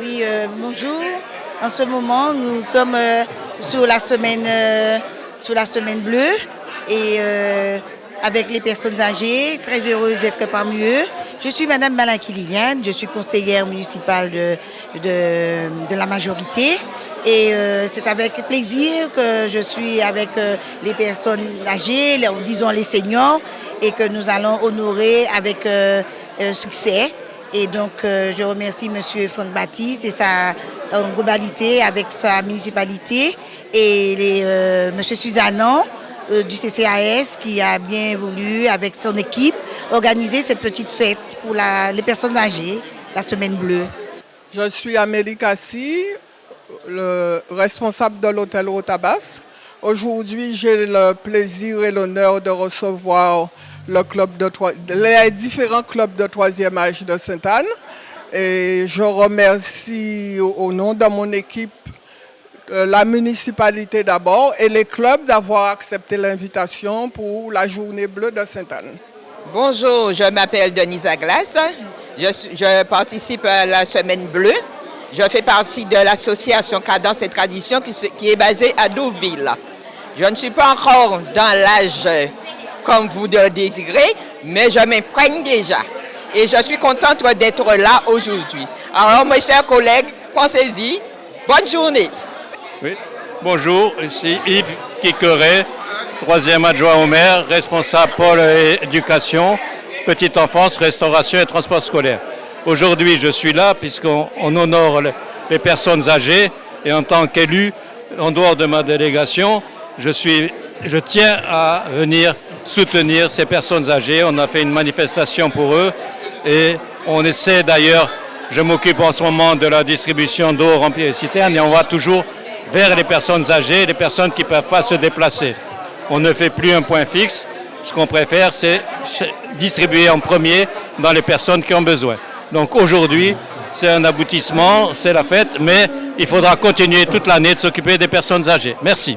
Oui, euh, bonjour. En ce moment, nous sommes euh, sur, la semaine, euh, sur la semaine bleue et avec les personnes âgées, très heureuse d'être parmi eux. Je suis Madame Malinki Liliane, je suis conseillère municipale de, de, la majorité. Et c'est avec plaisir que je suis avec les personnes âgées, disons les seniors, et que nous allons honorer avec succès et donc, euh, je remercie M. Fond-Baptiste et sa globalité avec sa municipalité et euh, M. Suzanon euh, du CCAS qui a bien voulu, avec son équipe, organiser cette petite fête pour les personnes âgées, la Semaine Bleue. Je suis Amélie Cassi, le responsable de l'hôtel Rotabas. Aujourd'hui, j'ai le plaisir et l'honneur de recevoir les différents clubs de troisième âge de Sainte-Anne. Et je remercie au nom de mon équipe euh, la municipalité d'abord et les clubs d'avoir accepté l'invitation pour la journée bleue de Sainte-Anne. Bonjour, je m'appelle Denise Aglas. Je, participe à la Semaine Bleue. Je fais partie de l'association Cadence et Tradition qui, qui est basée à Douville. Je ne suis pas encore dans l'âge comme vous le désirez, mais je m'imprègne déjà. Et je suis contente d'être là aujourd'hui. Alors, mes chers collègues, pensez-y. Bonne journée. Oui. Bonjour, ici Yves Kikeret, troisième adjoint au maire, responsable pour l'éducation, petite enfance, restauration et transport scolaire. Aujourd'hui, je suis là puisqu'on honore les personnes âgées et en tant qu'élu, en dehors de ma délégation, je, suis, je tiens à venir soutenir ces personnes âgées. On a fait une manifestation pour eux et on essaie d'ailleurs, je m'occupe en ce moment de la distribution d'eau remplie les citernes et on va toujours vers les personnes âgées, les personnes qui ne peuvent pas se déplacer. On ne fait plus un point fixe. Ce qu'on préfère, c'est distribuer en premier dans les personnes qui ont besoin. Donc aujourd'hui, c'est un aboutissement, c'est la fête, mais il faudra continuer toute l'année de s'occuper des personnes âgées. Merci.